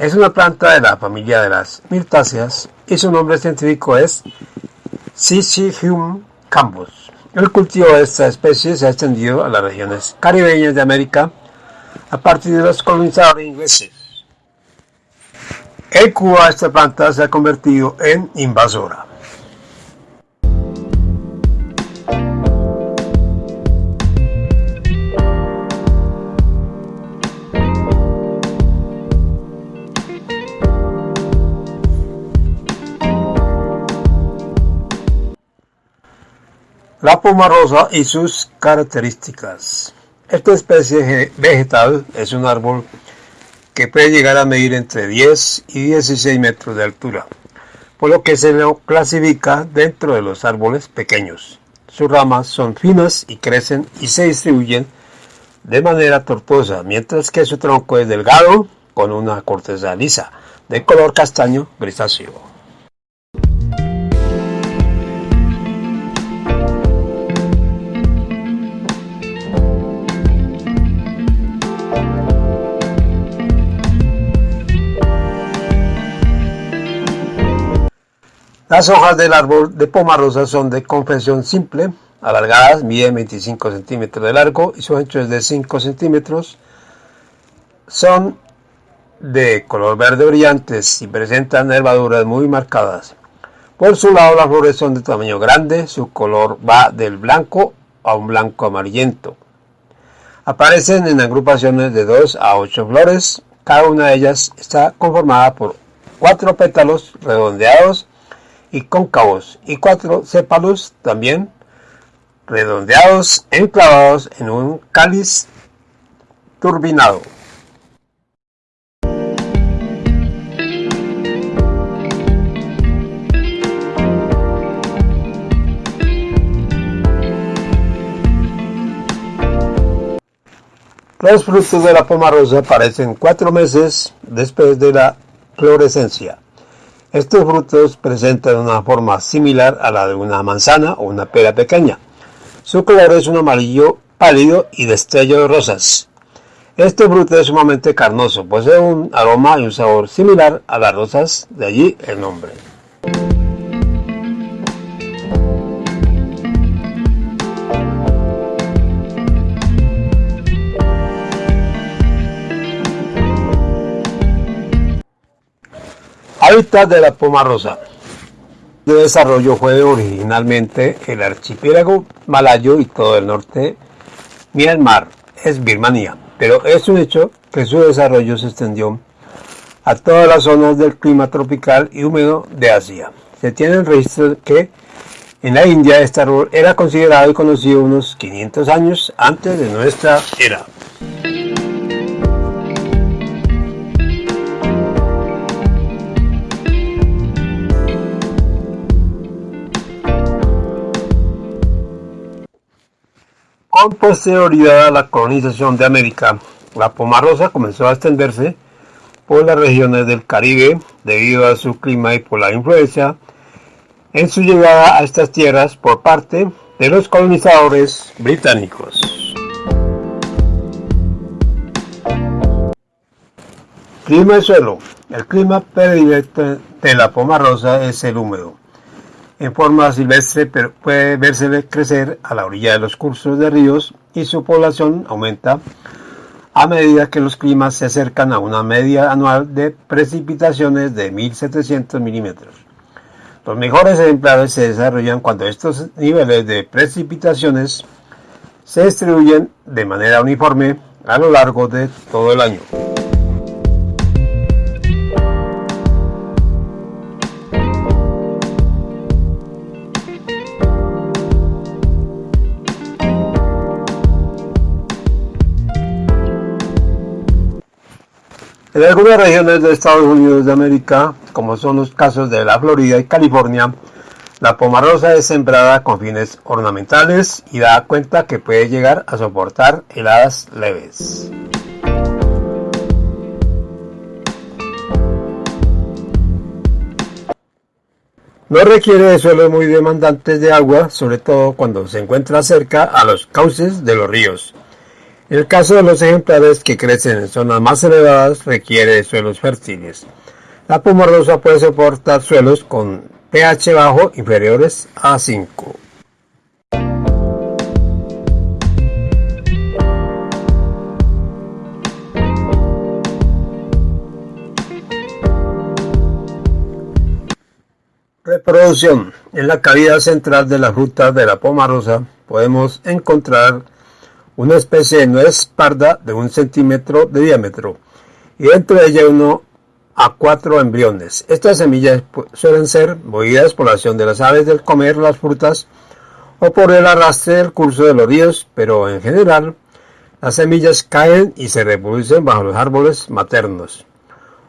Es una planta de la familia de las mirtáceas y su nombre científico es Syzygium cambus. El cultivo de esta especie se ha extendido a las regiones caribeñas de América a partir de los colonizadores ingleses. En Cuba esta planta se ha convertido en invasora. La poma rosa y sus características. Esta especie vegetal es un árbol que puede llegar a medir entre 10 y 16 metros de altura, por lo que se lo clasifica dentro de los árboles pequeños. Sus ramas son finas y crecen y se distribuyen de manera tortuosa, mientras que su tronco es delgado con una corteza lisa, de color castaño grisáceo. Las hojas del árbol de poma rosa son de confección simple, alargadas, miden 25 centímetros de largo y su ancho es de 5 centímetros. Son de color verde brillantes y presentan nervaduras muy marcadas. Por su lado las flores son de tamaño grande, su color va del blanco a un blanco amarillento. Aparecen en agrupaciones de 2 a 8 flores, cada una de ellas está conformada por cuatro pétalos redondeados y cóncavos y cuatro sépalos también redondeados enclavados en un cáliz turbinado. Los frutos de la poma rosa aparecen cuatro meses después de la florescencia. Estos frutos presentan una forma similar a la de una manzana o una pera pequeña. Su color es un amarillo pálido y destello de rosas. Este fruto es sumamente carnoso, posee un aroma y un sabor similar a las rosas, de allí el nombre. De la poma rosa. De desarrollo fue originalmente el archipiélago malayo y todo el norte Myanmar, es Birmania, pero es un hecho que su desarrollo se extendió a todas las zonas del clima tropical y húmedo de Asia. Se tiene el registro que en la India este árbol era considerado y conocido unos 500 años antes de nuestra era. Con posterioridad a la colonización de América, la pomarosa comenzó a extenderse por las regiones del Caribe debido a su clima y por la influencia en su llegada a estas tierras por parte de los colonizadores británicos. Clima y suelo. El clima predilecto de la pomarosa es el húmedo en forma silvestre puede verse crecer a la orilla de los cursos de ríos y su población aumenta a medida que los climas se acercan a una media anual de precipitaciones de 1700 milímetros. Los mejores ejemplares se desarrollan cuando estos niveles de precipitaciones se distribuyen de manera uniforme a lo largo de todo el año. En algunas regiones de Estados Unidos de América, como son los casos de la Florida y California, la pomarosa es sembrada con fines ornamentales y da cuenta que puede llegar a soportar heladas leves. No requiere de suelos muy demandantes de agua, sobre todo cuando se encuentra cerca a los cauces de los ríos. El caso de los ejemplares que crecen en zonas más elevadas, requiere suelos fértiles. La rosa puede soportar suelos con pH bajo inferiores a 5. Reproducción. En la cavidad central de la fruta de la rosa podemos encontrar una especie de nuez parda de un centímetro de diámetro y dentro de ella uno a cuatro embriones. Estas semillas suelen ser movidas por la acción de las aves del comer las frutas o por el arrastre del curso de los ríos, pero en general las semillas caen y se reproducen bajo los árboles maternos.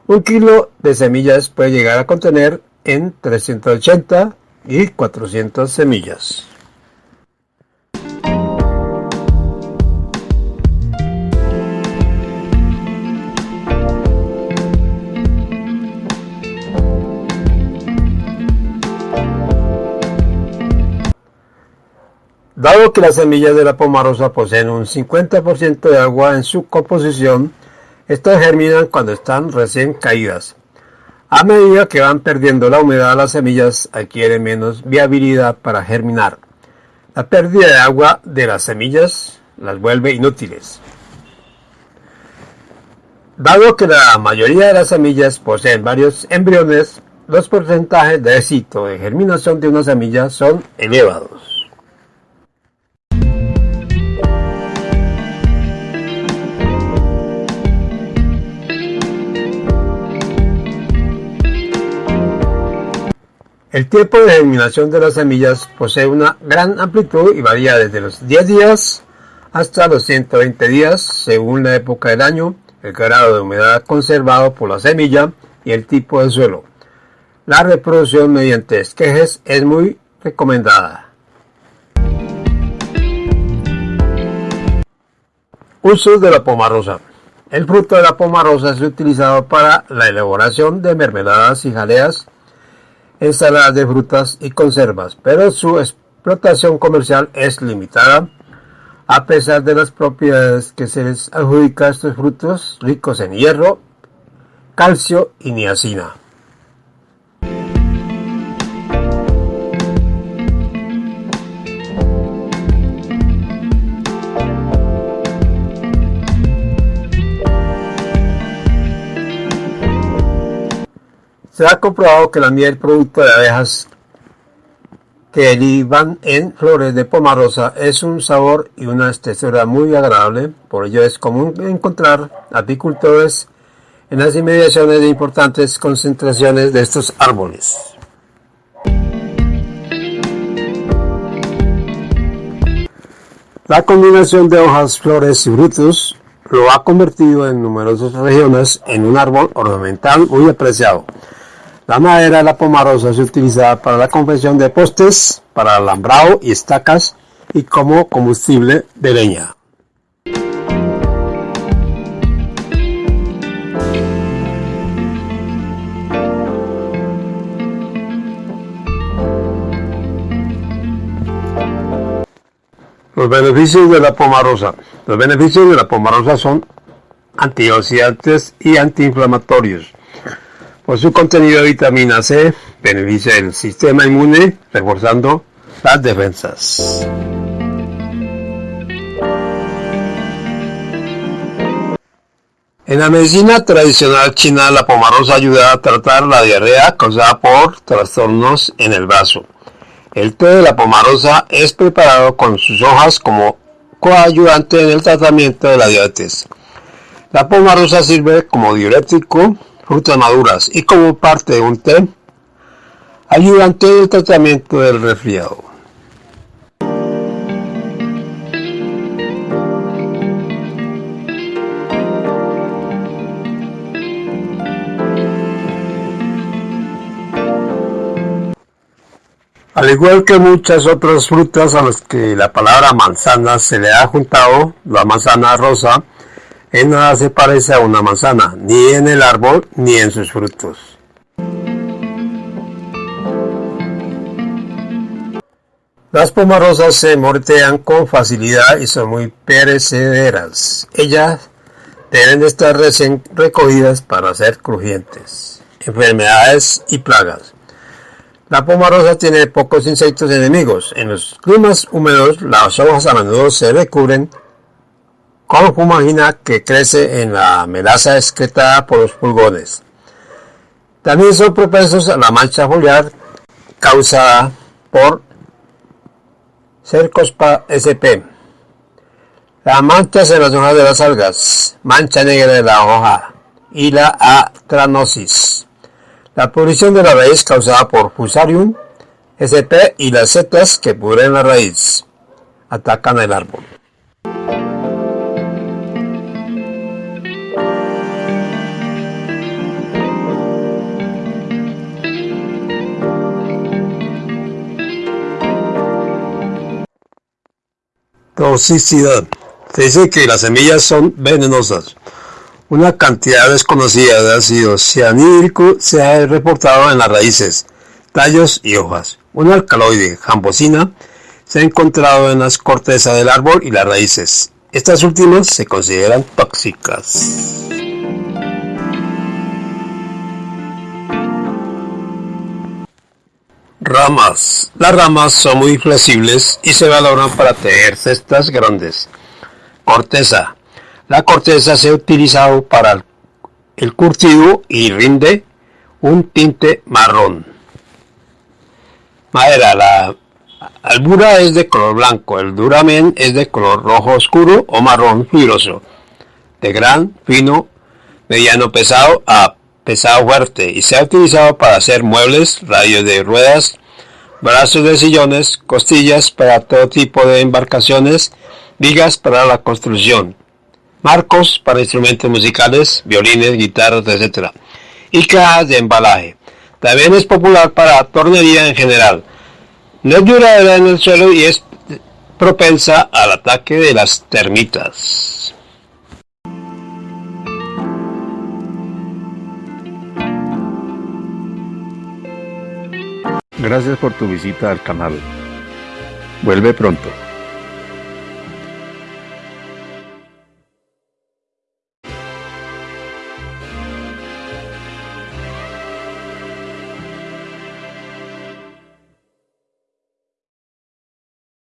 Un kilo de semillas puede llegar a contener en 380 y 400 semillas. Dado que las semillas de la pomarosa poseen un 50% de agua en su composición, estas germinan cuando están recién caídas. A medida que van perdiendo la humedad, las semillas adquieren menos viabilidad para germinar. La pérdida de agua de las semillas las vuelve inútiles. Dado que la mayoría de las semillas poseen varios embriones, los porcentajes de éxito de germinación de una semilla son elevados. El tiempo de germinación de las semillas posee una gran amplitud y varía desde los 10 días hasta los 120 días según la época del año, el grado de humedad conservado por la semilla y el tipo de suelo. La reproducción mediante esquejes es muy recomendada. Usos de la pomarosa. El fruto de la pomarosa es utilizado para la elaboración de mermeladas y jaleas ensaladas de frutas y conservas, pero su explotación comercial es limitada a pesar de las propiedades que se les adjudica a estos frutos ricos en hierro, calcio y niacina. Se ha comprobado que la miel producto de abejas que derivan en flores de pomarosa es un sabor y una textura muy agradable, por ello es común encontrar apicultores en las inmediaciones de importantes concentraciones de estos árboles. La combinación de hojas, flores y frutos lo ha convertido en numerosas regiones en un árbol ornamental muy apreciado. La madera de la pomarosa es utilizada para la confección de postes, para alambrado y estacas y como combustible de leña. Los beneficios de la pomarosa. Los beneficios de la pomarosa son antioxidantes y antiinflamatorios por su contenido de vitamina C, beneficia el sistema inmune, reforzando las defensas. En la medicina tradicional china, la pomarosa ayuda a tratar la diarrea causada por trastornos en el vaso. El té de la pomarosa es preparado con sus hojas como coayudante en el tratamiento de la diabetes. La pomarosa sirve como diurético, frutas maduras y como parte de un té, ayudan todo el tratamiento del resfriado. Al igual que muchas otras frutas a las que la palabra manzana se le ha juntado, la manzana rosa en nada se parece a una manzana, ni en el árbol ni en sus frutos. Las pomarosas se mortean con facilidad y son muy perecederas. Ellas deben estar recién recogidas para ser crujientes. Enfermedades y plagas. La pomarosa tiene pocos insectos enemigos. En los climas húmedos, las hojas a menudo se recubren con fumagina que crece en la melaza excretada por los pulgones. También son propensos a la mancha foliar causada por Cercospa sp. Las manchas en las hojas de las algas, mancha negra de la hoja y la atranosis. La pudrición de la raíz causada por Fusarium sp y las setas que pudren la raíz atacan el árbol. Toxicidad. Se dice que las semillas son venenosas. Una cantidad desconocida de ácido cianhídrico se ha reportado en las raíces, tallos y hojas. Un alcaloide, jambosina, se ha encontrado en las cortezas del árbol y las raíces. Estas últimas se consideran tóxicas. Ramas. Las ramas son muy flexibles y se valoran para tejer cestas grandes. Corteza. La corteza se ha utilizado para el curtido y rinde un tinte marrón. Madera. La albura es de color blanco, el duramen es de color rojo oscuro o marrón fibroso, de gran, fino, mediano pesado a pesado fuerte y se ha utilizado para hacer muebles, radios de ruedas, brazos de sillones, costillas para todo tipo de embarcaciones, vigas para la construcción, marcos para instrumentos musicales, violines, guitarras, etc. y cajas de embalaje. También es popular para tornería en general. No es duradera en el suelo y es propensa al ataque de las termitas. Gracias por tu visita al canal. Vuelve pronto.